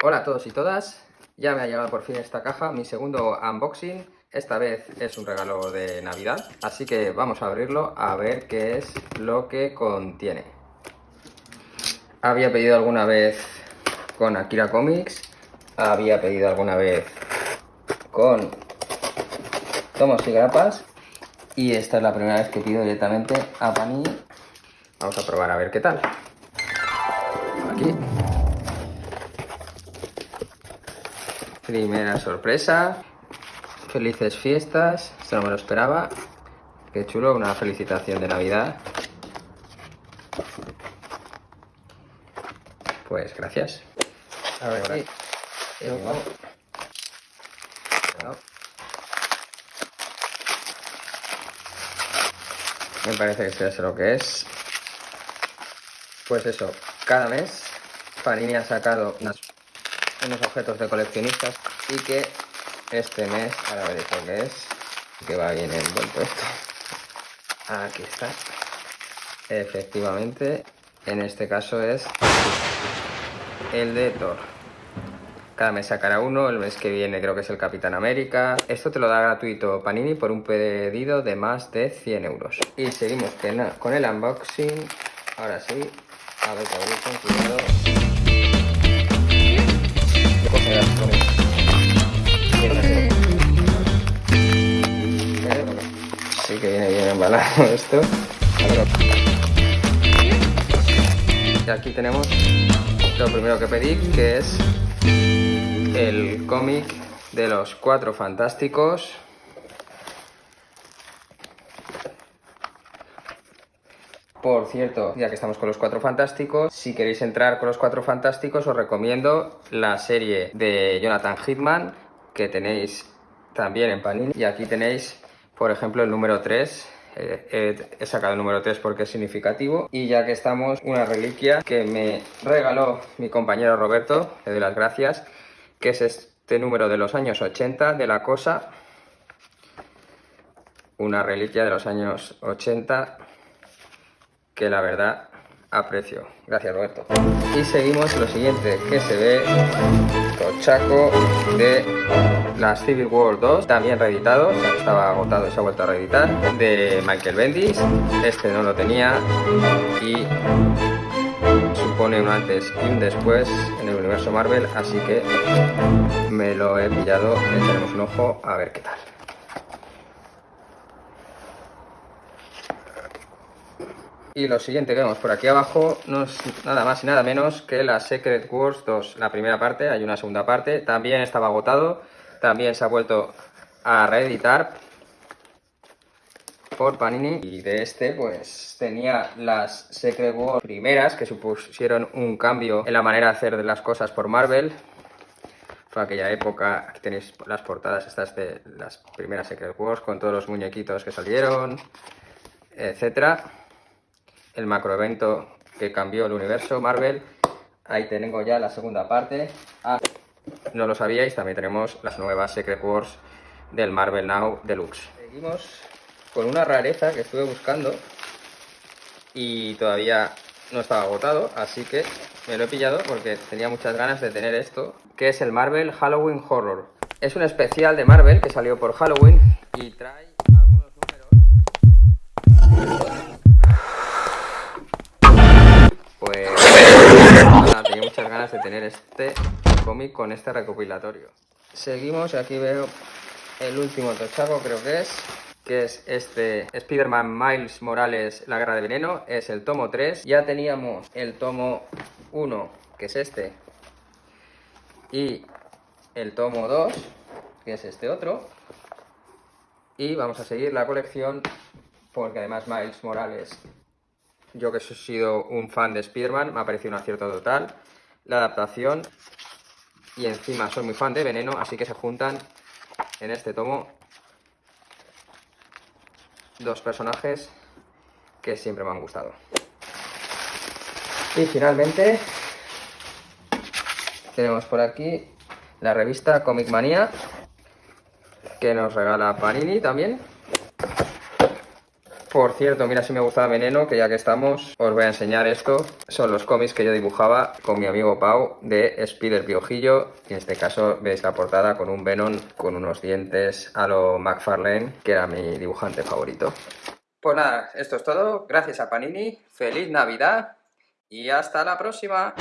Hola a todos y todas, ya me ha llegado por fin esta caja, mi segundo unboxing. Esta vez es un regalo de Navidad, así que vamos a abrirlo a ver qué es lo que contiene. Había pedido alguna vez con Akira Comics, había pedido alguna vez con tomos y grapas y esta es la primera vez que pido directamente a Panini. Vamos a probar a ver qué tal. Aquí. Primera sorpresa. Felices fiestas. Esto no me lo esperaba. Qué chulo, una felicitación de Navidad. Pues gracias. A ver, aquí. Me parece que sea lo que es. Pues eso, cada mes Panini ha sacado unos objetos de coleccionistas y que este mes, ahora veréis lo que es, que va bien envuelto esto. Aquí está. Efectivamente, en este caso es el de Thor. Cada mes sacará uno, el mes que viene creo que es el Capitán América. Esto te lo da gratuito Panini por un pedido de más de 100 euros. Y seguimos con el unboxing. Ahora sí, a ver, que con. Sí que viene bien embalado esto. Y aquí tenemos lo primero que pedí, que es el cómic de los Cuatro Fantásticos. Por cierto, ya que estamos con los Cuatro Fantásticos, si queréis entrar con los Cuatro Fantásticos os recomiendo la serie de Jonathan Hitman que tenéis también en Panini. Y aquí tenéis, por ejemplo, el número 3, eh, he sacado el número 3 porque es significativo. Y ya que estamos, una reliquia que me regaló mi compañero Roberto, le doy las gracias, que es este número de los años 80 de la cosa, una reliquia de los años 80 que la verdad aprecio. Gracias Roberto. Y seguimos lo siguiente, que se ve tochaco de las Civil War 2, también reeditado, estaba agotado y se ha vuelto a reeditar, de Michael Bendis, este no lo tenía y supone un antes y un después en el universo Marvel, así que me lo he pillado, echaremos un ojo a ver qué tal. Y lo siguiente que vemos por aquí abajo no es nada más y nada menos que la Secret Wars 2, la primera parte, hay una segunda parte, también estaba agotado, también se ha vuelto a reeditar por Panini y de este pues tenía las Secret Wars primeras que supusieron un cambio en la manera de hacer las cosas por Marvel. Fue aquella época, aquí tenéis las portadas estas de las primeras Secret Wars con todos los muñequitos que salieron etcétera el macroevento que cambió el universo Marvel. Ahí tengo ya la segunda parte. Ah, no lo sabíais, también tenemos las nuevas Secret Wars del Marvel Now Deluxe. Seguimos con una rareza que estuve buscando y todavía no estaba agotado, así que me lo he pillado porque tenía muchas ganas de tener esto, que es el Marvel Halloween Horror. Es un especial de Marvel que salió por Halloween y trae pues tenía muchas ganas de tener este cómic con este recopilatorio. Seguimos, aquí veo el último tochaco, creo que es, que es este Spider-Man Miles Morales, La Guerra de Veneno, es el tomo 3. Ya teníamos el tomo 1, que es este, y el tomo 2, que es este otro. Y vamos a seguir la colección, porque además Miles Morales yo que he sido un fan de Spider-Man, me ha parecido un acierto total. La adaptación y encima soy muy fan de Veneno, así que se juntan en este tomo dos personajes que siempre me han gustado. Y finalmente tenemos por aquí la revista Comic Manía que nos regala Panini también Por cierto, mira si me gustaba Veneno, que ya que estamos, os voy a enseñar esto. Son los cómics que yo dibujaba con mi amigo Pau de Spider Piojillo. Y en este caso veis la portada con un Venom con unos dientes a lo McFarlane, que era mi dibujante favorito. Pues nada, esto es todo. Gracias a Panini. Feliz Navidad y hasta la próxima.